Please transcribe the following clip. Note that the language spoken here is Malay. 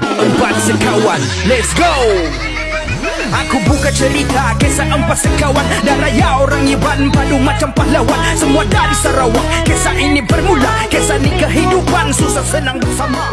Empat sekawan Let's go! Aku buka cerita Kisah empat sekawan. Dan raya orang Iban Padu macam pahlawan. Semua dari Sarawak Kisah ini bermula. Kisah ni kehidupan Susah senang bersama.